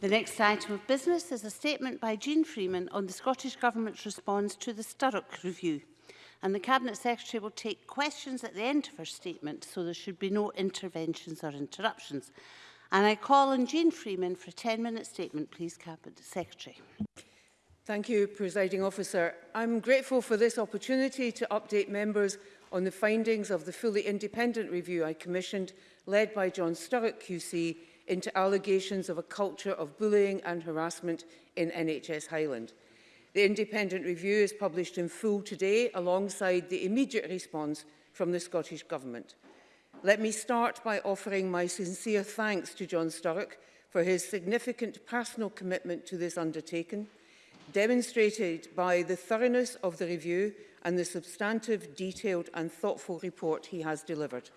The next item of business is a statement by Jean Freeman on the Scottish Government's response to the Sturrock Review. And the Cabinet Secretary will take questions at the end of her statement, so there should be no interventions or interruptions. And I call on Jean Freeman for a 10-minute statement, please, Cabinet Secretary. Thank you, Presiding Officer. I'm grateful for this opportunity to update members on the findings of the fully independent review I commissioned, led by John Sturrock QC, into allegations of a culture of bullying and harassment in NHS Highland. The independent review is published in full today alongside the immediate response from the Scottish Government. Let me start by offering my sincere thanks to John Sturrock for his significant personal commitment to this undertaking, demonstrated by the thoroughness of the review and the substantive, detailed and thoughtful report he has delivered.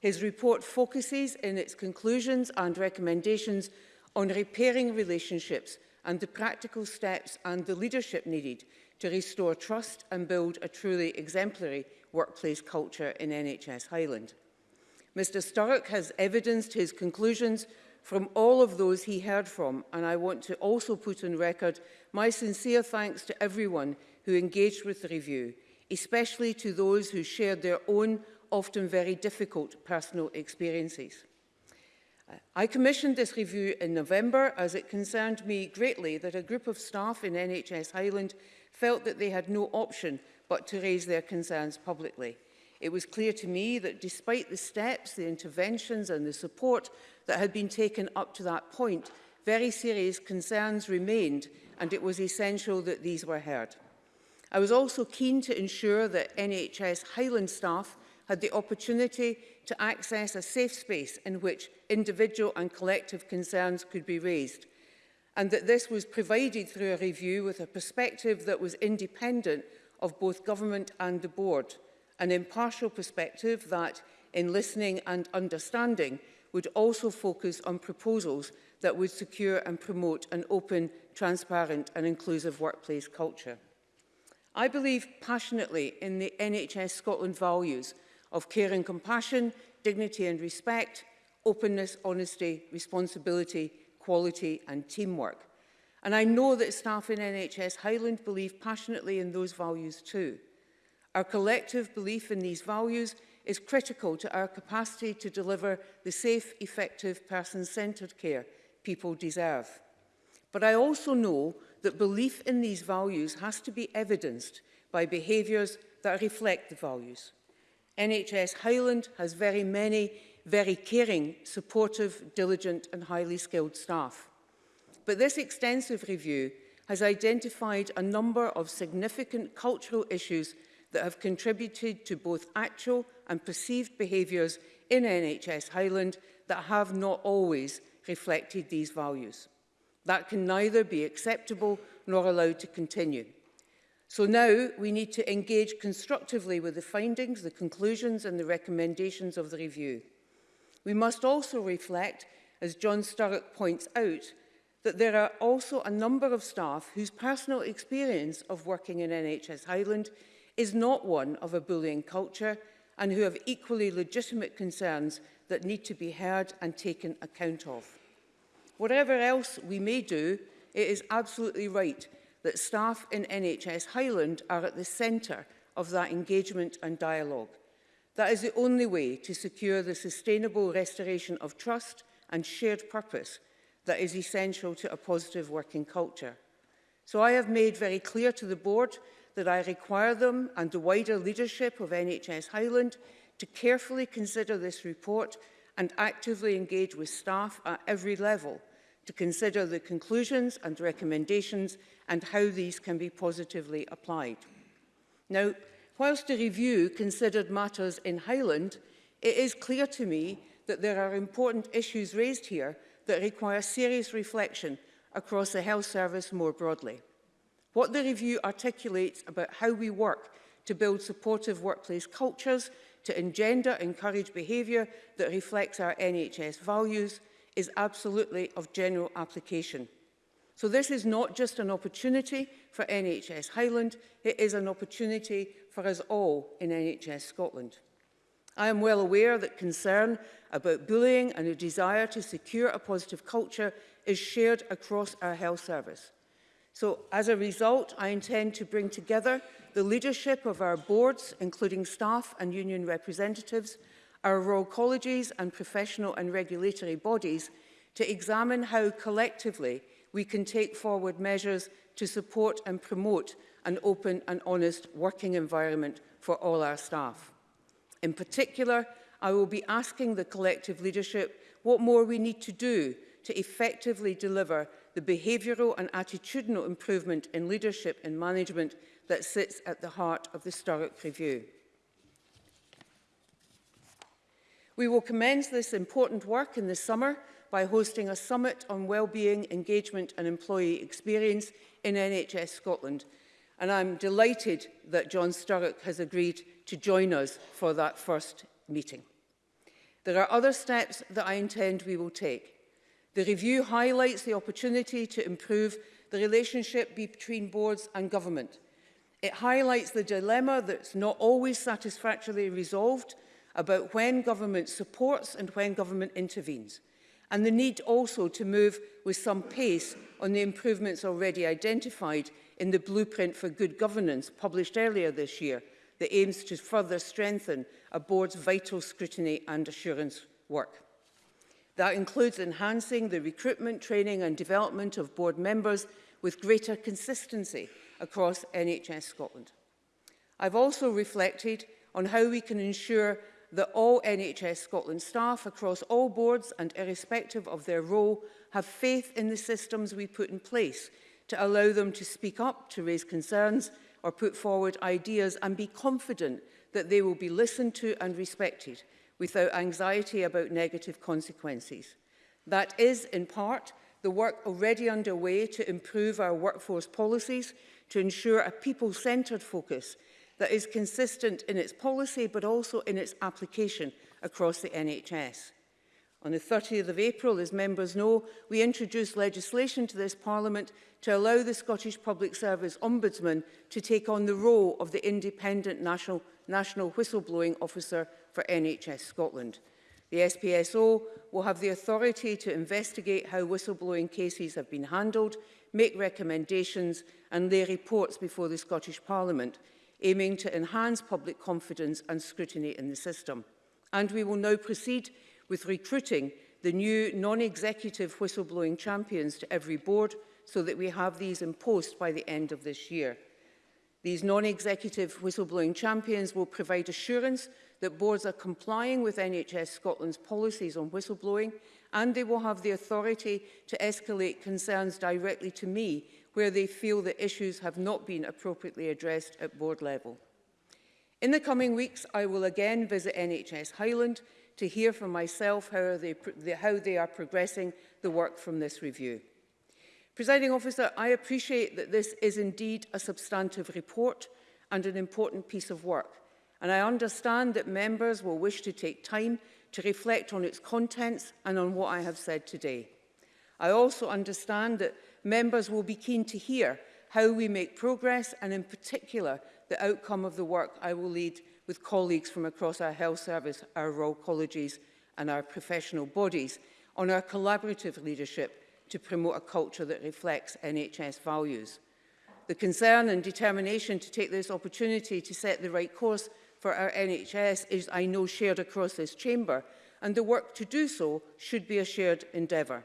His report focuses in its conclusions and recommendations on repairing relationships and the practical steps and the leadership needed to restore trust and build a truly exemplary workplace culture in NHS Highland. Mr Sturrock has evidenced his conclusions from all of those he heard from, and I want to also put on record my sincere thanks to everyone who engaged with the review, especially to those who shared their own often very difficult personal experiences. I commissioned this review in November as it concerned me greatly that a group of staff in NHS Highland felt that they had no option but to raise their concerns publicly. It was clear to me that despite the steps, the interventions and the support that had been taken up to that point, very serious concerns remained and it was essential that these were heard. I was also keen to ensure that NHS Highland staff had the opportunity to access a safe space in which individual and collective concerns could be raised, and that this was provided through a review with a perspective that was independent of both government and the board, an impartial perspective that, in listening and understanding, would also focus on proposals that would secure and promote an open, transparent and inclusive workplace culture. I believe passionately in the NHS Scotland values of care and compassion, dignity and respect, openness, honesty, responsibility, quality and teamwork. And I know that staff in NHS Highland believe passionately in those values too. Our collective belief in these values is critical to our capacity to deliver the safe, effective, person-centred care people deserve. But I also know that belief in these values has to be evidenced by behaviours that reflect the values. NHS Highland has very many very caring, supportive, diligent and highly skilled staff. But this extensive review has identified a number of significant cultural issues that have contributed to both actual and perceived behaviours in NHS Highland that have not always reflected these values. That can neither be acceptable nor allowed to continue. So now we need to engage constructively with the findings, the conclusions and the recommendations of the review. We must also reflect, as John Sturrock points out, that there are also a number of staff whose personal experience of working in NHS Highland is not one of a bullying culture and who have equally legitimate concerns that need to be heard and taken account of. Whatever else we may do, it is absolutely right that staff in NHS Highland are at the centre of that engagement and dialogue. That is the only way to secure the sustainable restoration of trust and shared purpose that is essential to a positive working culture. So I have made very clear to the board that I require them and the wider leadership of NHS Highland to carefully consider this report and actively engage with staff at every level – to consider the conclusions and recommendations and how these can be positively applied. Now, whilst the review considered matters in Highland, it is clear to me that there are important issues raised here that require serious reflection across the health service more broadly. What the review articulates about how we work to build supportive workplace cultures, to engender encourage behaviour that reflects our NHS values, is absolutely of general application. So this is not just an opportunity for NHS Highland, it is an opportunity for us all in NHS Scotland. I am well aware that concern about bullying and a desire to secure a positive culture is shared across our health service. So as a result, I intend to bring together the leadership of our boards, including staff and union representatives, our Royal Colleges and professional and regulatory bodies to examine how collectively we can take forward measures to support and promote an open and honest working environment for all our staff. In particular, I will be asking the collective leadership what more we need to do to effectively deliver the behavioural and attitudinal improvement in leadership and management that sits at the heart of the Sturrock Review. We will commence this important work in the summer by hosting a summit on well-being, engagement and employee experience in NHS Scotland. And I'm delighted that John Sturrock has agreed to join us for that first meeting. There are other steps that I intend we will take. The review highlights the opportunity to improve the relationship between boards and government. It highlights the dilemma that's not always satisfactorily resolved about when government supports and when government intervenes, and the need also to move with some pace on the improvements already identified in the Blueprint for Good Governance published earlier this year that aims to further strengthen a board's vital scrutiny and assurance work. That includes enhancing the recruitment, training and development of board members with greater consistency across NHS Scotland. I've also reflected on how we can ensure that all NHS Scotland staff across all boards and irrespective of their role have faith in the systems we put in place to allow them to speak up, to raise concerns or put forward ideas and be confident that they will be listened to and respected without anxiety about negative consequences. That is, in part, the work already underway to improve our workforce policies to ensure a people-centred focus that is consistent in its policy but also in its application across the NHS. On the 30th of April, as members know, we introduced legislation to this Parliament to allow the Scottish Public Service Ombudsman to take on the role of the independent national, national whistleblowing officer for NHS Scotland. The SPSO will have the authority to investigate how whistleblowing cases have been handled, make recommendations and lay reports before the Scottish Parliament aiming to enhance public confidence and scrutiny in the system. And we will now proceed with recruiting the new non-executive whistleblowing champions to every board so that we have these in post by the end of this year. These non-executive whistleblowing champions will provide assurance that boards are complying with NHS Scotland's policies on whistleblowing and they will have the authority to escalate concerns directly to me where they feel that issues have not been appropriately addressed at board level. In the coming weeks, I will again visit NHS Highland to hear from myself how they, how they are progressing the work from this review. Presiding officer, I appreciate that this is indeed a substantive report and an important piece of work, and I understand that members will wish to take time to reflect on its contents and on what I have said today. I also understand that Members will be keen to hear how we make progress and in particular the outcome of the work I will lead with colleagues from across our health service, our royal colleges and our professional bodies on our collaborative leadership to promote a culture that reflects NHS values. The concern and determination to take this opportunity to set the right course for our NHS is, I know, shared across this chamber, and the work to do so should be a shared endeavour.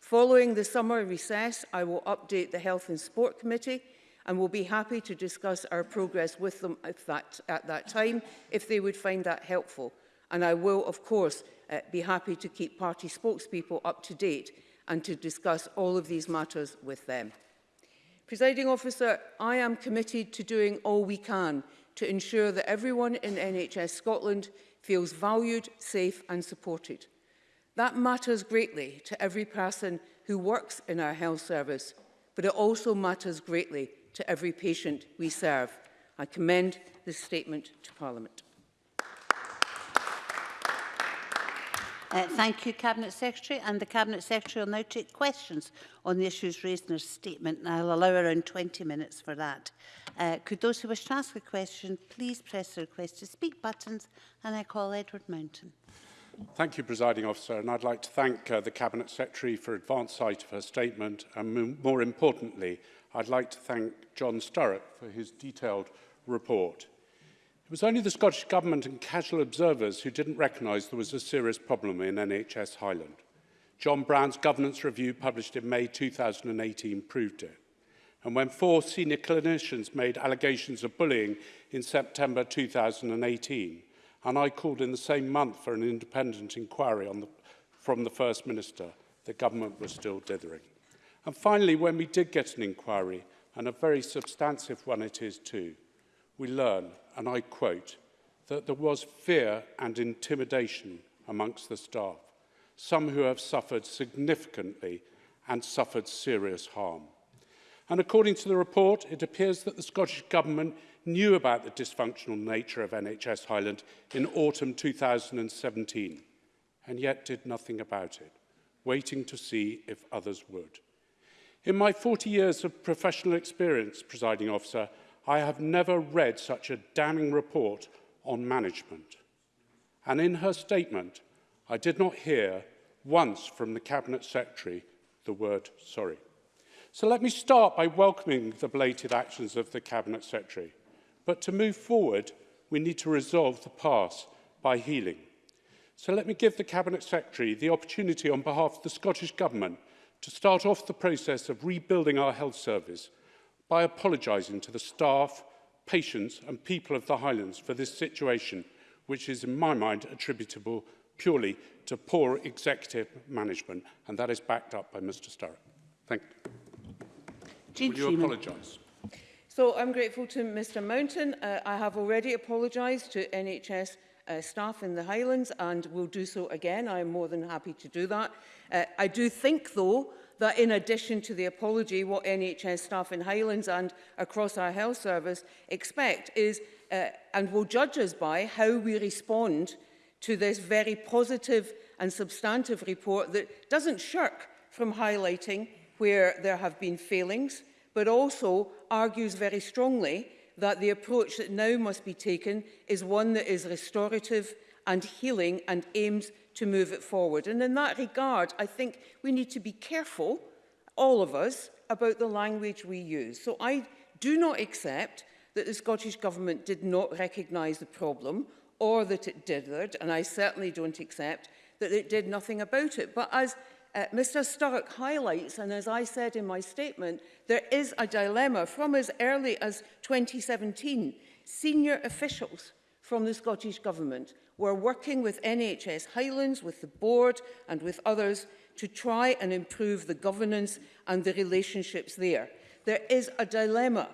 Following the summer recess, I will update the Health and Sport Committee and will be happy to discuss our progress with them at that, at that time if they would find that helpful. And I will, of course, uh, be happy to keep party spokespeople up to date and to discuss all of these matters with them. Presiding officer, I am committed to doing all we can to ensure that everyone in NHS Scotland feels valued, safe and supported. That matters greatly to every person who works in our health service, but it also matters greatly to every patient we serve. I commend this statement to Parliament. Uh, thank you, Cabinet Secretary. And the Cabinet Secretary will now take questions on the issues raised in her statement, and I'll allow around 20 minutes for that. Uh, could those who wish to ask a question please press the request to speak buttons, and I call Edward Mountain. Thank you, Presiding Officer, and I'd like to thank uh, the Cabinet Secretary for advance sight of her statement, and more importantly, I'd like to thank John Sturrock for his detailed report. It was only the Scottish Government and casual observers who didn't recognise there was a serious problem in NHS Highland. John Brown's governance review published in May 2018 proved it. And when four senior clinicians made allegations of bullying in September 2018, and I called in the same month for an independent inquiry on the, from the First Minister. The government was still dithering. And finally, when we did get an inquiry, and a very substantive one it is too, we learn, and I quote, that there was fear and intimidation amongst the staff, some who have suffered significantly and suffered serious harm. And according to the report, it appears that the Scottish Government knew about the dysfunctional nature of NHS Highland in autumn 2017 and yet did nothing about it, waiting to see if others would. In my 40 years of professional experience, presiding officer, I have never read such a damning report on management. And in her statement, I did not hear once from the Cabinet Secretary the word sorry. So let me start by welcoming the belated actions of the Cabinet Secretary. But to move forward, we need to resolve the past by healing. So let me give the Cabinet Secretary the opportunity on behalf of the Scottish Government to start off the process of rebuilding our health service by apologising to the staff, patients and people of the Highlands for this situation, which is in my mind attributable purely to poor executive management, and that is backed up by Mr Sturrock. Thank you. Jean you apologise? So I'm grateful to Mr Mountain. Uh, I have already apologised to NHS uh, staff in the Highlands and will do so again. I am more than happy to do that. Uh, I do think, though, that in addition to the apology, what NHS staff in Highlands and across our health service expect is, uh, and will judge us by, how we respond to this very positive and substantive report that doesn't shirk from highlighting where there have been failings, but also argues very strongly that the approach that now must be taken is one that is restorative and healing and aims to move it forward. And in that regard, I think we need to be careful, all of us, about the language we use. So I do not accept that the Scottish Government did not recognise the problem or that it dithered, and I certainly don't accept that it did nothing about it. But as Uh, Mr Stark highlights, and as I said in my statement, there is a dilemma from as early as 2017. Senior officials from the Scottish Government were working with NHS Highlands, with the board and with others to try and improve the governance and the relationships there. There is a dilemma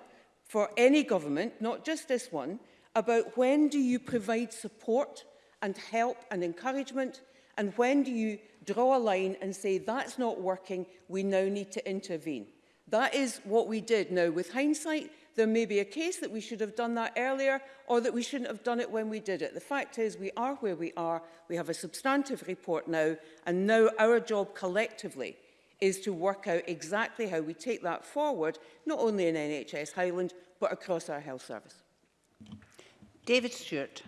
for any government, not just this one, about when do you provide support and help and encouragement and when do you draw a line and say, that's not working, we now need to intervene. That is what we did. Now, with hindsight, there may be a case that we should have done that earlier or that we shouldn't have done it when we did it. The fact is we are where we are. We have a substantive report now and now our job collectively is to work out exactly how we take that forward, not only in NHS Highland, but across our health service. David Stewart.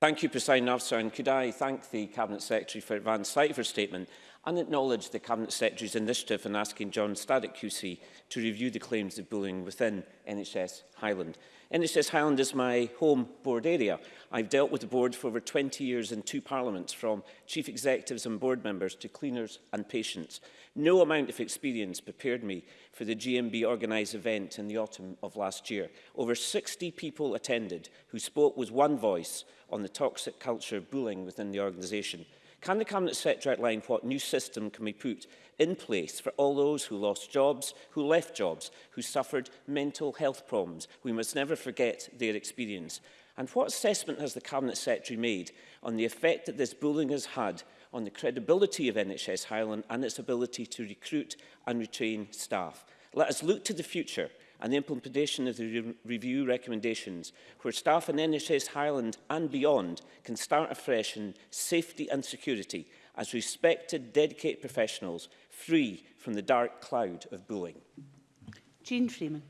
Thank you, President Officer, and could I thank the Cabinet Secretary for advance sight of her statement and acknowledged the Cabinet Secretary's initiative in asking John Staddock QC to review the claims of bullying within NHS Highland. NHS Highland is my home board area. I've dealt with the board for over 20 years in two parliaments, from chief executives and board members to cleaners and patients. No amount of experience prepared me for the GMB organised event in the autumn of last year. Over 60 people attended who spoke with one voice on the toxic culture of bullying within the organisation. Can the Cabinet Secretary outline what new system can be put in place for all those who lost jobs, who left jobs, who suffered mental health problems? We must never forget their experience. And what assessment has the Cabinet Secretary made on the effect that this bullying has had on the credibility of NHS Highland and its ability to recruit and retain staff? Let us look to the future and the implementation of the re review recommendations, where staff in NHS Highland and beyond can start afresh in safety and security as respected, dedicated professionals, free from the dark cloud of bullying. Jean Freeman.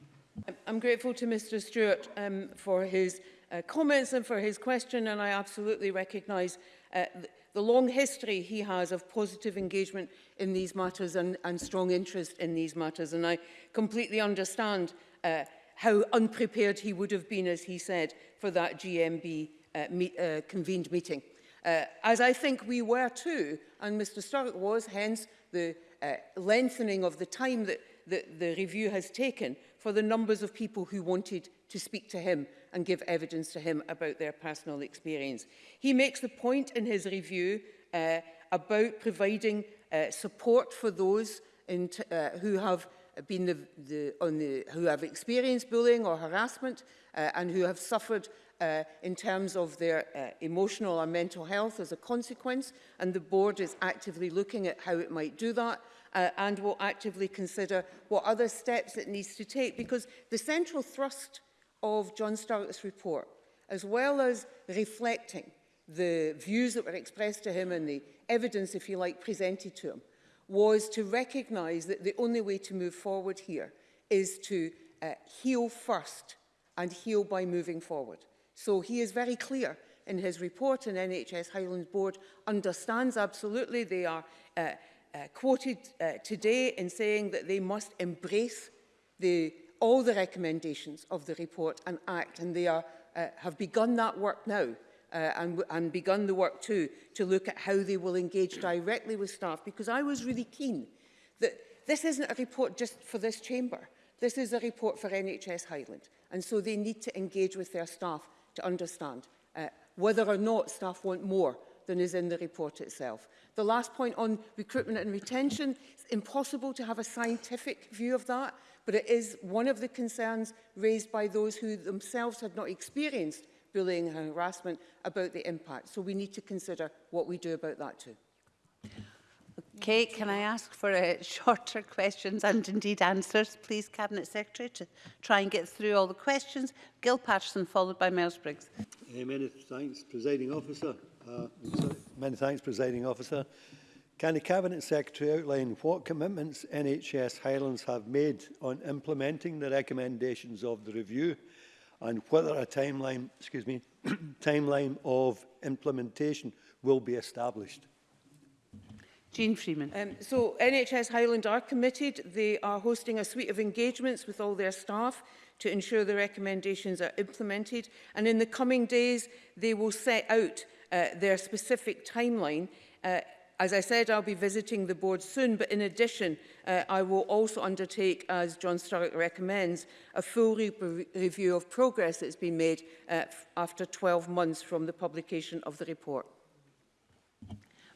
I'm grateful to Mr Stewart um, for his uh, comments and for his question, and I absolutely recognise uh, the long history he has of positive engagement in these matters and, and strong interest in these matters. And I completely understand uh, how unprepared he would have been, as he said, for that GMB uh, meet, uh, convened meeting. Uh, as I think we were too, and Mr Sturrock was, hence the uh, lengthening of the time that the, the review has taken for the numbers of people who wanted to speak to him and give evidence to him about their personal experience. He makes the point in his review uh, about providing uh, support for those in uh, who have been the, the, on the, who have experienced bullying or harassment uh, and who have suffered uh, in terms of their uh, emotional and mental health as a consequence and the board is actively looking at how it might do that uh, and will actively consider what other steps it needs to take because the central thrust of John Sturrock's report, as well as reflecting the views that were expressed to him and the evidence, if you like, presented to him, was to recognise that the only way to move forward here is to uh, heal first and heal by moving forward. So he is very clear in his report and NHS Highlands Board understands absolutely they are uh, uh, quoted uh, today in saying that they must embrace the all the recommendations of the report and act, and they are, uh, have begun that work now. Uh, and, and begun the work too, to look at how they will engage directly with staff, because I was really keen that this isn't a report just for this chamber. This is a report for NHS Highland. And so they need to engage with their staff to understand uh, whether or not staff want more than is in the report itself. The last point on recruitment and retention, it's impossible to have a scientific view of that but it is one of the concerns raised by those who themselves have not experienced bullying and harassment about the impact. So we need to consider what we do about that too. Okay, can I ask for uh, shorter questions and indeed answers, please, Cabinet Secretary, to try and get through all the questions. Gil Patterson, followed by Miles Briggs. Hey, many thanks, Presiding Officer. Uh, many thanks, Presiding Officer. Can the Cabinet Secretary outline what commitments NHS Highlands have made on implementing the recommendations of the review and whether a timeline, excuse me, timeline of implementation will be established? Jean Freeman. Um, so NHS Highland are committed. They are hosting a suite of engagements with all their staff to ensure the recommendations are implemented. And in the coming days, they will set out uh, their specific timeline uh, as I said, I'll be visiting the board soon, but in addition, uh, I will also undertake, as John Stark recommends, a full re review of progress that's been made uh, after 12 months from the publication of the report.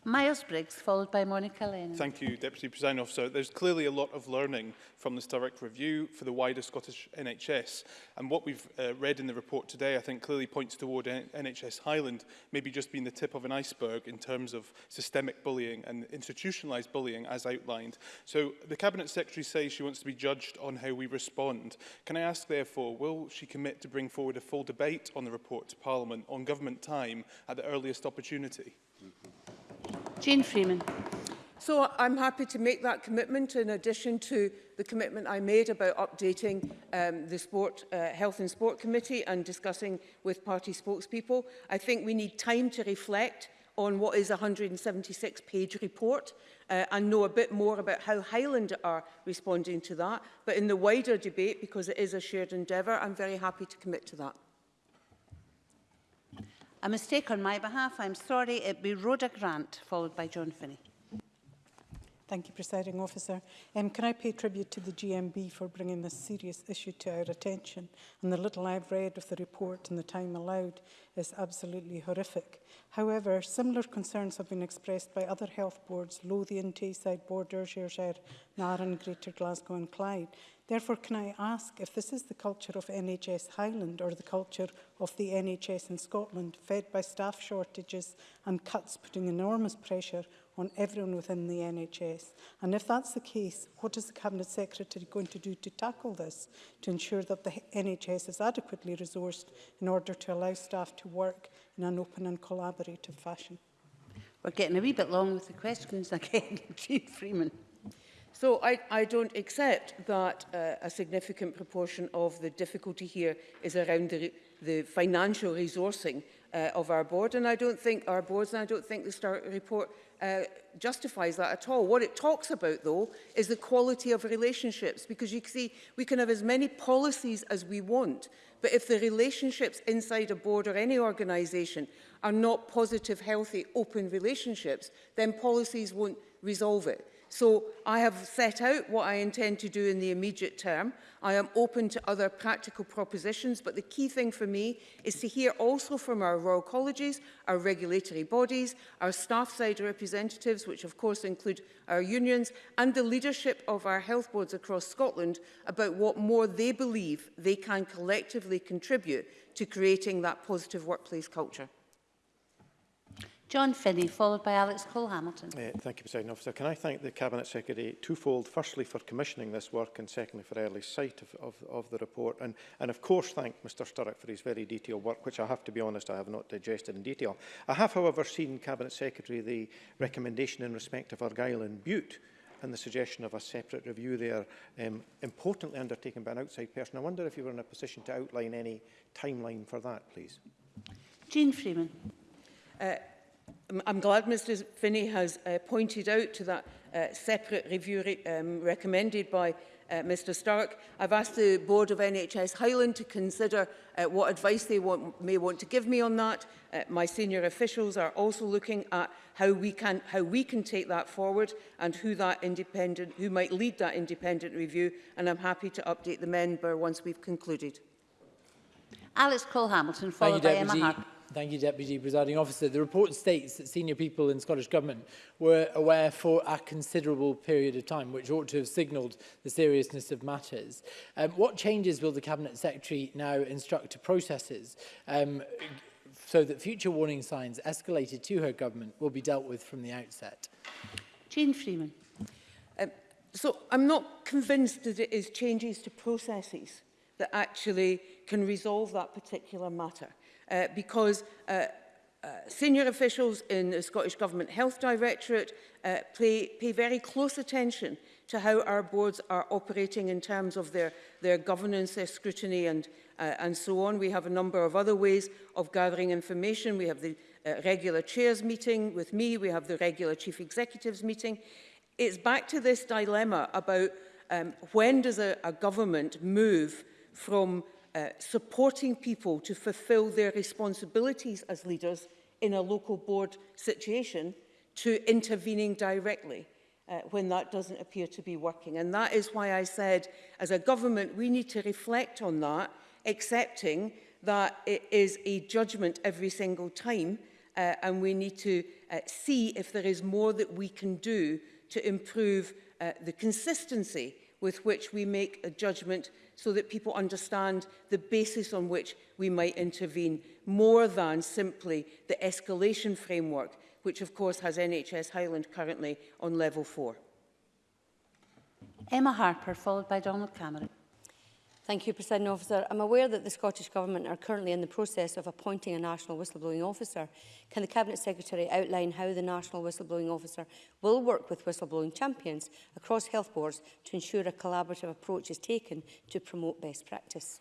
Miles Briggs, followed by Monica Lennon. Thank you, Deputy President Officer. There's clearly a lot of learning from the direct Review for the wider Scottish NHS. And what we've uh, read in the report today, I think, clearly points toward NHS Highland maybe just being the tip of an iceberg in terms of systemic bullying and institutionalised bullying, as outlined. So the Cabinet Secretary says she wants to be judged on how we respond. Can I ask, therefore, will she commit to bring forward a full debate on the report to Parliament on government time at the earliest opportunity? Jane Freeman. So I'm happy to make that commitment in addition to the commitment I made about updating um, the sport, uh, Health and Sport Committee and discussing with party spokespeople. I think we need time to reflect on what is a 176-page report uh, and know a bit more about how Highland are responding to that. But in the wider debate, because it is a shared endeavour, I'm very happy to commit to that. A mistake on my behalf, I'm sorry, it be Rhoda Grant, followed by John Finney. Thank you, Presiding Officer. Um, can I pay tribute to the GMB for bringing this serious issue to our attention? And the little I've read of the report and the time allowed is absolutely horrific. However, similar concerns have been expressed by other health boards, Lothian, Tayside Board, Ayrshire, Naran, Greater Glasgow and Clyde, Therefore, can I ask if this is the culture of NHS Highland or the culture of the NHS in Scotland, fed by staff shortages and cuts putting enormous pressure on everyone within the NHS? And if that's the case, what is the Cabinet Secretary going to do to tackle this, to ensure that the NHS is adequately resourced in order to allow staff to work in an open and collaborative fashion? We're getting a wee bit long with the questions again, Chief Freeman. So I, I don't accept that uh, a significant proportion of the difficulty here is around the, the financial resourcing uh, of our board and I don't think our boards and I don't think the start report uh, justifies that at all. What it talks about though is the quality of relationships because you can see we can have as many policies as we want but if the relationships inside a board or any organisation are not positive, healthy, open relationships then policies won't resolve it. So I have set out what I intend to do in the immediate term. I am open to other practical propositions, but the key thing for me is to hear also from our Royal Colleges, our regulatory bodies, our staff side representatives, which of course include our unions, and the leadership of our health boards across Scotland about what more they believe they can collectively contribute to creating that positive workplace culture. John Finney, followed by Alex Cole-Hamilton. Uh, thank you, President Officer. Can I thank the Cabinet Secretary twofold, firstly for commissioning this work and secondly for early sight of, of, of the report and, and of course thank Mr Sturrock for his very detailed work, which I have to be honest I have not digested in detail. I have, however, seen Cabinet Secretary the recommendation in respect of Argyll and Butte and the suggestion of a separate review there, um, importantly undertaken by an outside person. I wonder if you were in a position to outline any timeline for that, please. Jean Freeman. Uh, I'm glad Mr Finney has uh, pointed out to that uh, separate review re um, recommended by uh, Mr Stark. I've asked the Board of NHS Highland to consider uh, what advice they want, may want to give me on that. Uh, my senior officials are also looking at how we can how we can take that forward and who that independent who might lead that independent review and I'm happy to update the member once we've concluded. Alex Cole Hamilton followed by Emma Harper. Thank you, Deputy Presiding Officer. The report states that senior people in Scottish Government were aware for a considerable period of time, which ought to have signalled the seriousness of matters. Um, what changes will the Cabinet Secretary now instruct to processes um, so that future warning signs escalated to her government will be dealt with from the outset? Jane Freeman. Um, so I'm not convinced that it is changes to processes that actually can resolve that particular matter uh, because uh, uh, senior officials in the Scottish Government Health Directorate uh, pay, pay very close attention to how our boards are operating in terms of their, their governance, their scrutiny and, uh, and so on. We have a number of other ways of gathering information. We have the uh, regular chairs meeting with me. We have the regular chief executives meeting. It's back to this dilemma about um, when does a, a government move from Uh, supporting people to fulfil their responsibilities as leaders in a local board situation to intervening directly uh, when that doesn't appear to be working. And that is why I said, as a government, we need to reflect on that, accepting that it is a judgment every single time uh, and we need to uh, see if there is more that we can do to improve uh, the consistency with which we make a judgment so that people understand the basis on which we might intervene, more than simply the escalation framework, which of course has NHS Highland currently on level four. Emma Harper, followed by Donald Cameron. Thank you, President Officer. I'm aware that the Scottish Government are currently in the process of appointing a National Whistleblowing Officer. Can the Cabinet Secretary outline how the National Whistleblowing Officer will work with whistleblowing champions across health boards to ensure a collaborative approach is taken to promote best practice?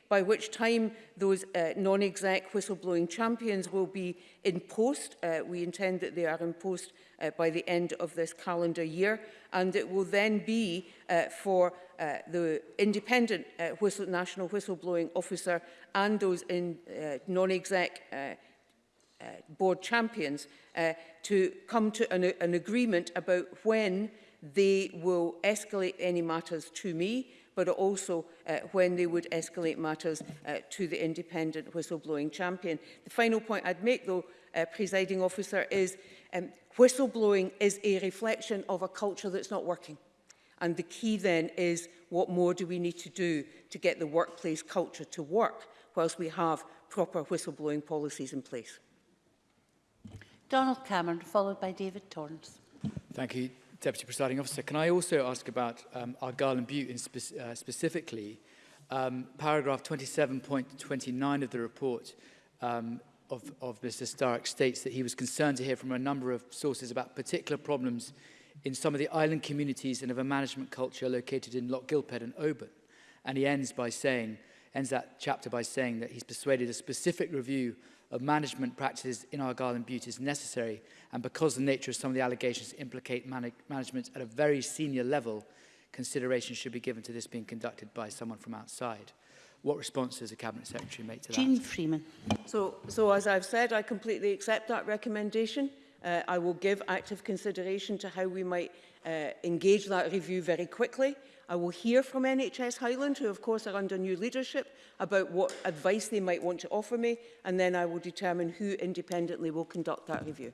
by which time those uh, non-exec whistleblowing champions will be in post. Uh, we intend that they are in post uh, by the end of this calendar year, and it will then be uh, for uh, the independent uh, whistle, national whistleblowing officer and those in uh, non-exec uh, Uh, board champions uh, to come to an, an agreement about when they will escalate any matters to me but also uh, when they would escalate matters uh, to the independent whistleblowing champion. The final point I'd make, though, uh, presiding officer, is um, whistleblowing is a reflection of a culture that's not working. And the key then is what more do we need to do to get the workplace culture to work whilst we have proper whistleblowing policies in place. Donald Cameron, followed by David Torrance. Thank you, Deputy Presiding Officer. Can I also ask about um, Argyll and Butte in spe uh, specifically? Um, paragraph 27.29 of the report um, of, of Mr Stark states that he was concerned to hear from a number of sources about particular problems in some of the island communities and of a management culture located in Loch Gilped and Oban. And he ends by saying, ends that chapter by saying that he's persuaded a specific review of management practices in our garden beauty is necessary, and because the nature of some of the allegations implicate man management at a very senior level, consideration should be given to this being conducted by someone from outside. What response does the Cabinet Secretary make to Jean that? Jean Freeman. So, so as I've said, I completely accept that recommendation. Uh, I will give active consideration to how we might uh, engage that review very quickly. I will hear from NHS Highland, who of course are under new leadership, about what advice they might want to offer me, and then I will determine who independently will conduct that review.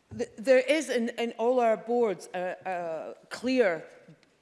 There is in, in all our boards a, uh, a uh, clear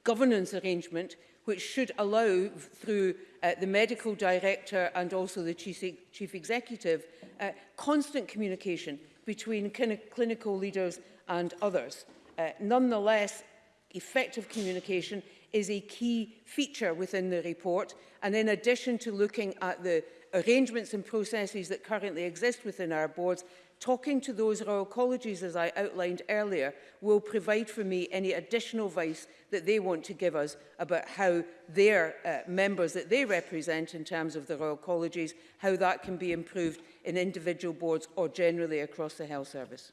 governance arrangement which should allow through uh, the medical director and also the chief, chief executive uh, constant communication between clinical leaders and others. Uh, nonetheless, effective communication is a key feature within the report and in addition to looking at the arrangements and processes that currently exist within our boards, talking to those Royal Colleges, as I outlined earlier, will provide for me any additional advice that they want to give us about how their uh, members that they represent in terms of the Royal Colleges, how that can be improved in individual boards or generally across the health service.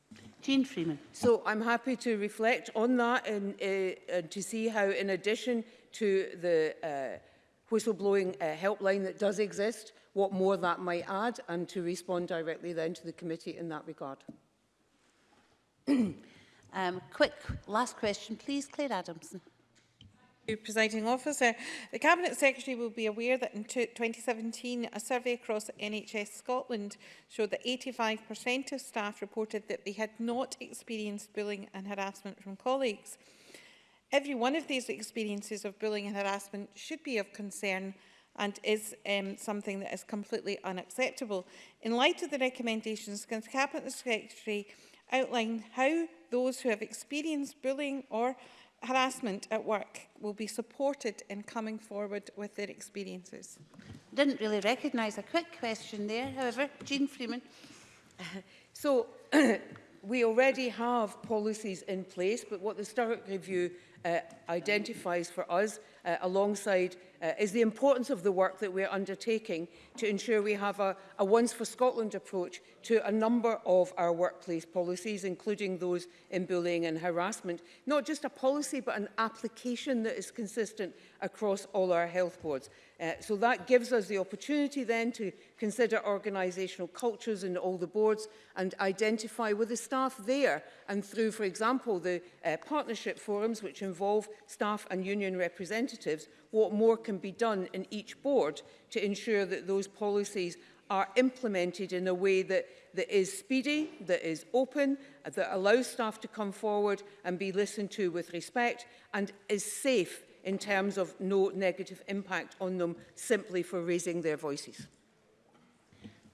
Jean Freeman. So I'm happy to reflect on that and, uh, and to see how in addition to the uh, whistleblowing uh, helpline that does exist, what more that might add and to respond directly then to the committee in that regard. Um, quick last question, please, Claire Adamson. Presiding Officer, the Cabinet Secretary will be aware that in 2017 a survey across NHS Scotland showed that 85% of staff reported that they had not experienced bullying and harassment from colleagues. Every one of these experiences of bullying and harassment should be of concern and is um, something that is completely unacceptable. In light of the recommendations, can the Cabinet Secretary outline how those who have experienced bullying or harassment at work will be supported in coming forward with their experiences. Didn't really recognise a quick question there, however. Jean Freeman. So, we already have policies in place, but what the Sturrock Review uh, identifies for us, uh, alongside uh, is the importance of the work that we are undertaking to ensure we have a, a once for Scotland approach to a number of our workplace policies, including those in bullying and harassment. Not just a policy, but an application that is consistent across all our health boards. Uh, so that gives us the opportunity then to consider organisational cultures in all the boards and identify with the staff there and through, for example, the uh, partnership forums which involve staff and union representatives, what more can be done in each board to ensure that those policies are implemented in a way that, that is speedy, that is open, that allows staff to come forward and be listened to with respect and is safe in terms of no negative impact on them simply for raising their voices.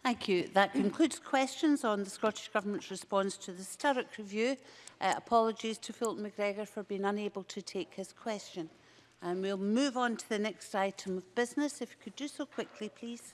Thank you. That concludes questions on the Scottish Government's response to the Sturrock Review. Uh, apologies to Fulton McGregor for being unable to take his question. And we'll move on to the next item of business. If you could do so quickly, please.